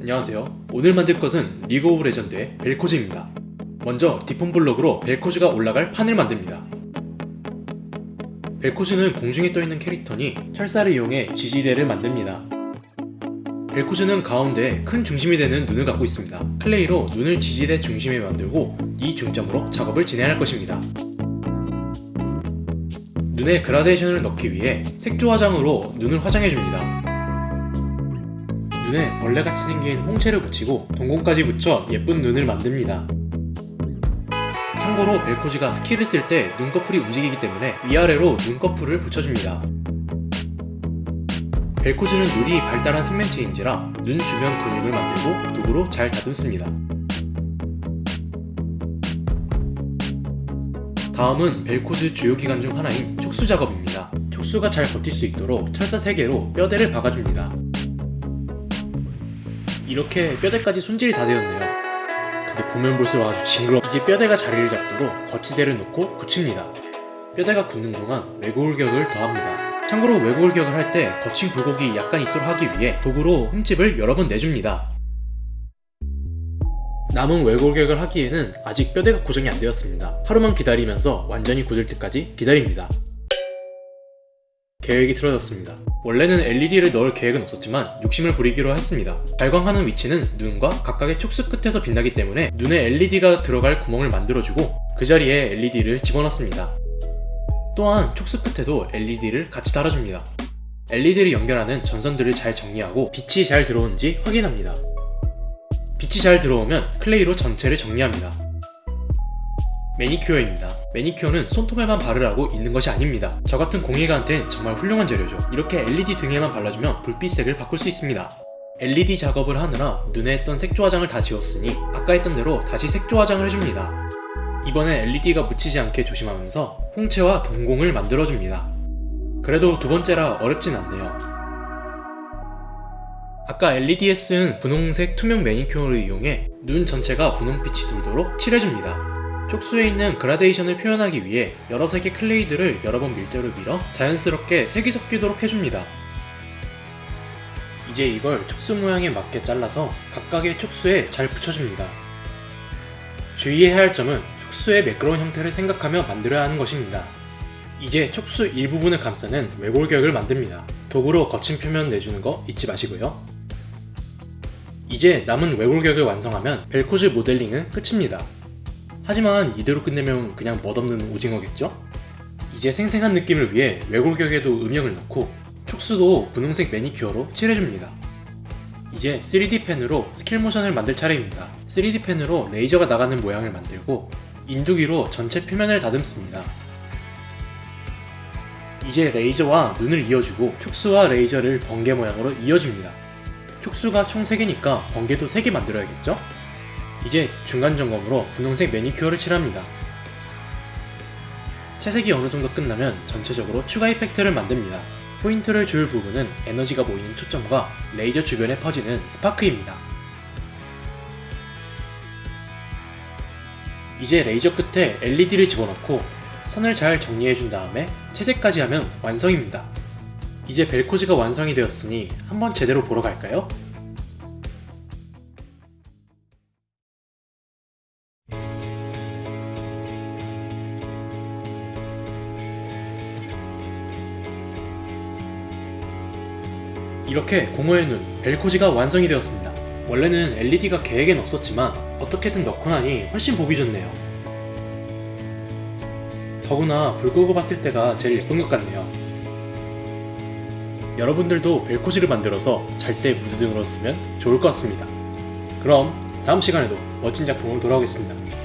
안녕하세요. 오늘 만들 것은 리그 오브 레전드의 벨코즈입니다. 먼저 디폰 블록으로 벨코즈가 올라갈 판을 만듭니다. 벨코즈는 공중에 떠있는 캐릭터니 철사를 이용해 지지대를 만듭니다. 벨코즈는 가운데 큰 중심이 되는 눈을 갖고 있습니다. clay로 눈을 지지대 중심에 만들고 이 중점으로 작업을 진행할 것입니다. 눈에 그라데이션을 넣기 위해 색조 화장으로 눈을 화장해줍니다. 눈에 벌레같이 생긴 홍채를 붙이고 동공까지 붙여 예쁜 눈을 만듭니다. 참고로 벨코즈가 skill을 쓸때 눈꺼풀이 움직이기 때문에 위아래로 눈꺼풀을 붙여줍니다. 벨코즈는 눈이 발달한 생명체인지라 눈 주변 근육을 만들고 도구로 잘 다듬습니다. 다음은 벨코즈 주요 기관 중 하나인 촉수 작업입니다. 촉수가 잘 버틸 수 있도록 철사 3개로 뼈대를 박아줍니다. 이렇게 뼈대까지 손질이 다 되었네요. 근데 보면 볼수록 아주 징그러. 이제 뼈대가 자리를 잡도록 거치대를 놓고 굳힙니다. 뼈대가 굳는 동안 외골격을 더합니다. 참고로 외골격을 할 때 거친 굴곡이 약간 있도록 하기 위해 도구로 흠집을 여러 번 내줍니다. 남은 외골격을 하기에는 아직 뼈대가 고정이 안 되었습니다. 하루만 기다리면서 완전히 굳을 때까지 기다립니다. 계획이 틀어졌습니다. 원래는 LED를 넣을 계획은 없었지만 욕심을 부리기로 했습니다. 발광하는 위치는 눈과 각각의 촉수 끝에서 빛나기 때문에 눈에 LED가 들어갈 구멍을 만들어주고 그 자리에 LED를 집어넣습니다. 또한 촉수 끝에도 LED를 같이 달아줍니다. LED를 연결하는 전선들을 잘 정리하고 빛이 잘 들어오는지 확인합니다. 빛이 잘 들어오면 clay로 전체를 정리합니다. 매니큐어입니다. 매니큐어는 손톱에만 바르라고 있는 것이 아닙니다. 저 같은 공예가한테는 정말 훌륭한 재료죠. 이렇게 LED 등에만 발라주면 불빛색을 바꿀 수 있습니다. LED 작업을 하느라 눈에 했던 색조 화장을 다 지웠으니 아까 했던 대로 다시 색조 화장을 해줍니다. 이번엔 LED가 묻히지 않게 조심하면서 홍채와 동공을 만들어줍니다. 그래도 두 번째라 어렵진 않네요. 아까 LED에 쓴 분홍색 투명 매니큐어를 이용해 눈 전체가 분홍빛이 돌도록 칠해줍니다. 촉수에 있는 그라데이션을 표현하기 위해 여러 색의 클레이들을 여러 번 밀대로 밀어 자연스럽게 색이 섞이도록 해줍니다. 이제 이걸 촉수 모양에 맞게 잘라서 각각의 촉수에 잘 붙여줍니다. 주의해야 할 점은 촉수의 매끄러운 형태를 생각하며 만들어야 하는 것입니다. 이제 촉수 일부분을 감싸는 외골격을 만듭니다. 도구로 거친 표면 내주는 거 잊지 마시고요. 이제 남은 외골격을 완성하면 벨코즈 모델링은 끝입니다. 하지만 이대로 끝내면 그냥 멋없는 오징어겠죠? 이제 생생한 느낌을 위해 외골격에도 음영을 넣고 촉수도 분홍색 매니큐어로 칠해줍니다. 이제 3D 펜으로 스킬 모션을 만들 차례입니다. 3D 펜으로 레이저가 나가는 모양을 만들고 인두기로 전체 표면을 다듬습니다. 이제 레이저와 눈을 이어주고 촉수와 레이저를 번개 모양으로 이어줍니다. 촉수가 총 3개니까 번개도 3개 만들어야겠죠? 이제 중간 점검으로 분홍색 매니큐어를 칠합니다. 채색이 어느 정도 끝나면 전체적으로 추가 effect를 만듭니다. 포인트를 줄 부분은 에너지가 보이는 초점과 레이저 주변에 퍼지는 스파크입니다. 이제 레이저 끝에 LED를 집어넣고 선을 잘 정리해준 다음에 채색까지 하면 완성입니다. 이제 벨코즈가 완성이 되었으니 한번 제대로 보러 갈까요? 이렇게 공허의 눈, 벨코지가 완성이 되었습니다. 원래는 LED가 계획엔 없었지만 어떻게든 넣고 나니 훨씬 보기 좋네요. 더구나 불 끄고 봤을 때가 제일 예쁜 것 같네요. 여러분들도 벨코지를 만들어서 잘 때 무드등으로 쓰면 좋을 것 같습니다. 그럼 다음 시간에도 멋진 작품으로 돌아오겠습니다.